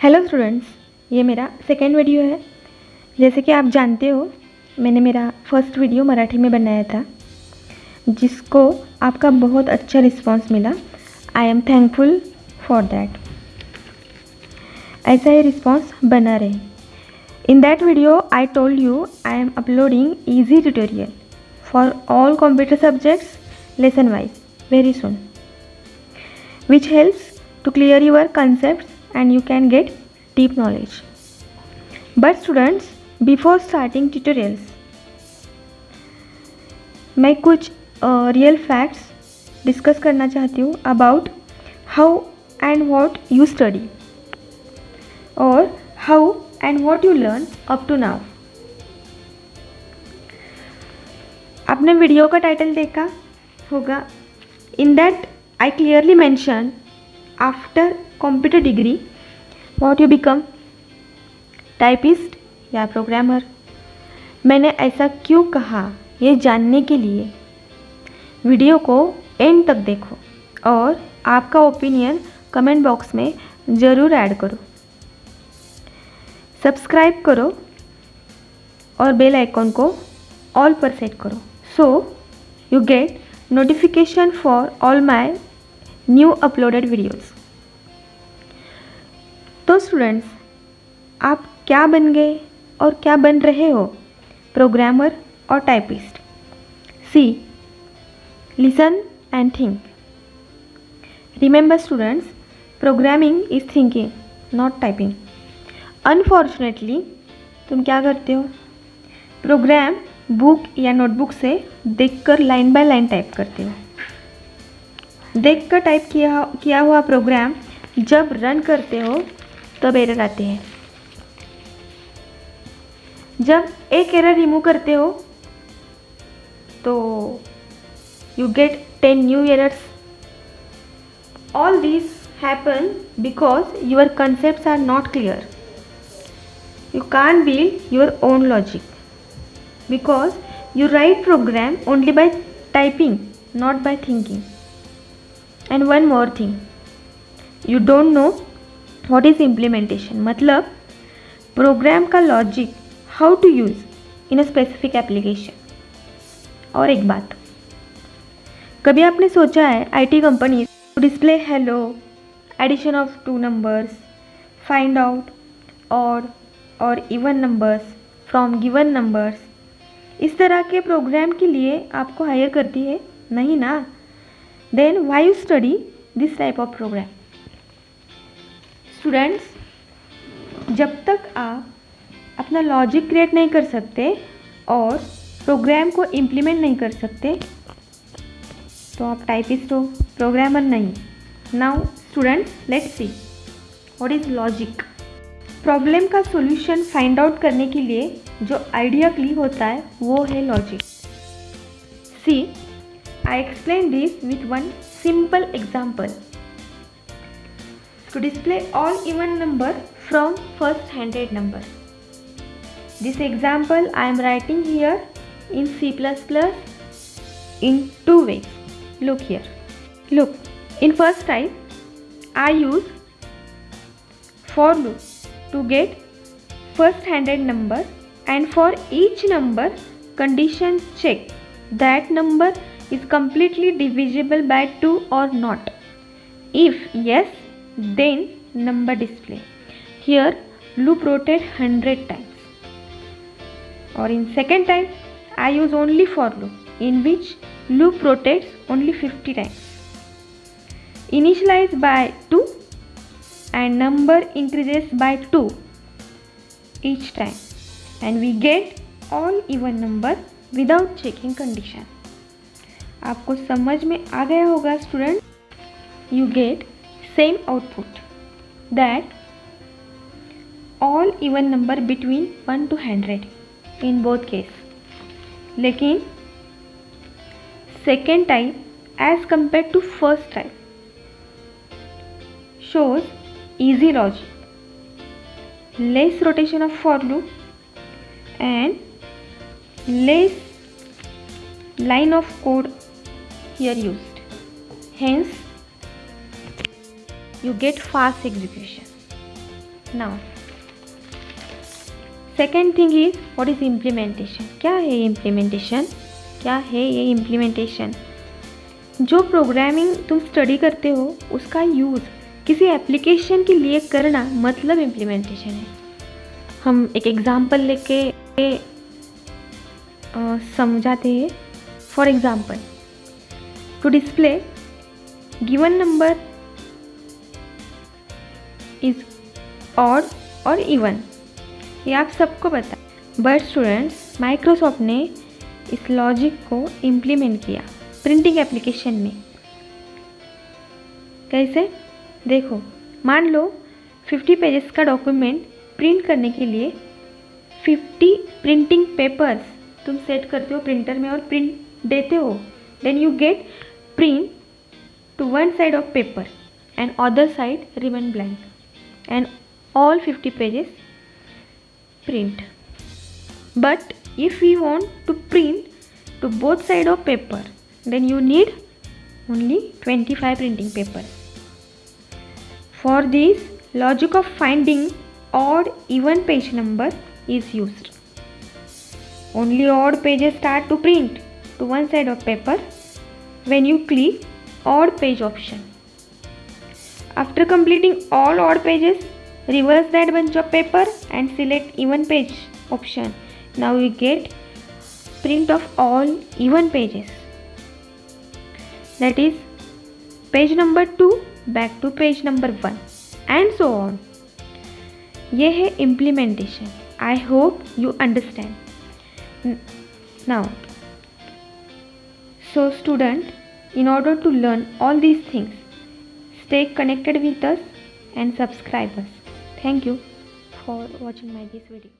Hello students ये मेरा second video है। जैसे कि आप जानते हो, मैंने मेरा फ़र्स्ट वीडियो मराठी में बनाया था, जिसको आपका बहुत अच्छा रिस्पांस मिला। I am thankful for that ऐसा ही रिस्पांस बना रहे। In that video I told you I am uploading easy tutorial for all computer subjects lesson wise very soon which helps to clear your concepts and you can get deep knowledge. But students, before starting tutorials, मैं कुछ real facts discuss करना चाहती हूँ about how and what you study और how and what you learn up to now आपने video का title देखा होगा in that I clearly mention after computer degree what you become typist या programmer मैंने ऐसा क्यों कहा? ये जानने के लिए। वीडियो को एंड तक देखो और आपका ओपिनियन कमेंट बॉक्स में ज़रूर ऐड करो। सब्सक्राइब करो और बेल आइकॉन को ऑल पर सेट करो। So you get notification for all my new uploaded videos तो स्टूडेंट्स आप क्या बन गए और क्या बन रहे हो? प्रोग्रामर और typist see listen and think remember students programming is thinking not typing unfortunately तुम क्या करते हो? प्रोग्राम बुक या नोटबुक से देखकर लाइन बाय लाइन टाइप करते हो। देख कर टाइप किया किया हुआ प्रोग्राम जब रन करते हो तब एरर आते हैं। जब एक एरर रिमूव करते हो तो you get ten new errors all this happen because your concept are not clear you can build your own logic because you write program only by typing not by thinking and one more thing you don't know what is implementation मतलब program का logic how to use in a specific application और एक बात, कभी आपने सोचा है IT company display hello addition of two numbers find out और और even numbers from given numbers इस तरह के प्रोग्राम के लिए आपको हायर करती है? नहीं ना? Then why you study this type of program students जब तक आप अपना लॉजिक क्रिएट नहीं कर सकते और प्रोग्राम को इम्प्लीमेंट नहीं कर सकते तो आप टाइपिस्ट हो प्रोग्रामर नहीं। Now students let's see what is logic problem का सॉल्यूशन फाइंड आउट करने के लिए जो आइडिया क्ली होता है, वो है logic see I explain this with one simple example. To display all even number from first hundred number. This example I am writing here in C++ in two ways. Look here. Look, in first type I use for loop to get first hundred number and for each number condition check that number is completely divisible by 2 or not. If yes, then number display. Here loop rotate 100 times. Or in second type, I use only for loop in which loop rotates only 50 times. Initialize by 2 and number increases by 2 each time and we get all even number without checking condition. आपको समझ में आ गया होगा student you get Same output that all even number between one two hundred in both case लेकिन second type as compare to first type shows easy logic less rotation of for loop and less line of code here used. Hence, you get fast execution. Now second thing is what is implementation क्या है ये implementation क्या है ये implementation जो programming तुम study करते हो, उसका यूज़ किसी एप्लीकेशन के लिए करना मतलब इम्प्लीमेंटेशन है। हम एक एग्ज़ाम्पल लेके समझाते हैं। For example to display given number is odd और इवन ये आप सबको पता बट स्टूडेंट्स माइक्रोसॉफ्ट ने इस लॉजिक को इम्प्लीमेंट किया प्रिंटिंग एप्लीकेशन में। कैसे? देखो, मान लो 50 पेजेस का डॉक्यूमेंट प्रिंट करने के लिए 50 प्रिंटिंग पेपर्स तुम सेट करते हो प्रिंटर में और प्रिंट देते हो। Then you get print to one side of paper and other side remain blank and all 50 pages print. But if we want to print to both side of paper then you need only 25 printing paper. For this logic of finding odd even page number is used. Only odd pages start to print to one side of paper when you click odd page option after completing all odd pages reverse that bunch of paper and select even page option. Now we get print of all even pages. That is page number 2 back to page number 1 and so on. ये है implementation. I hope you understand. Now so student in order to learn all these things stay connected with us and subscribe us Thank you for watching my this video.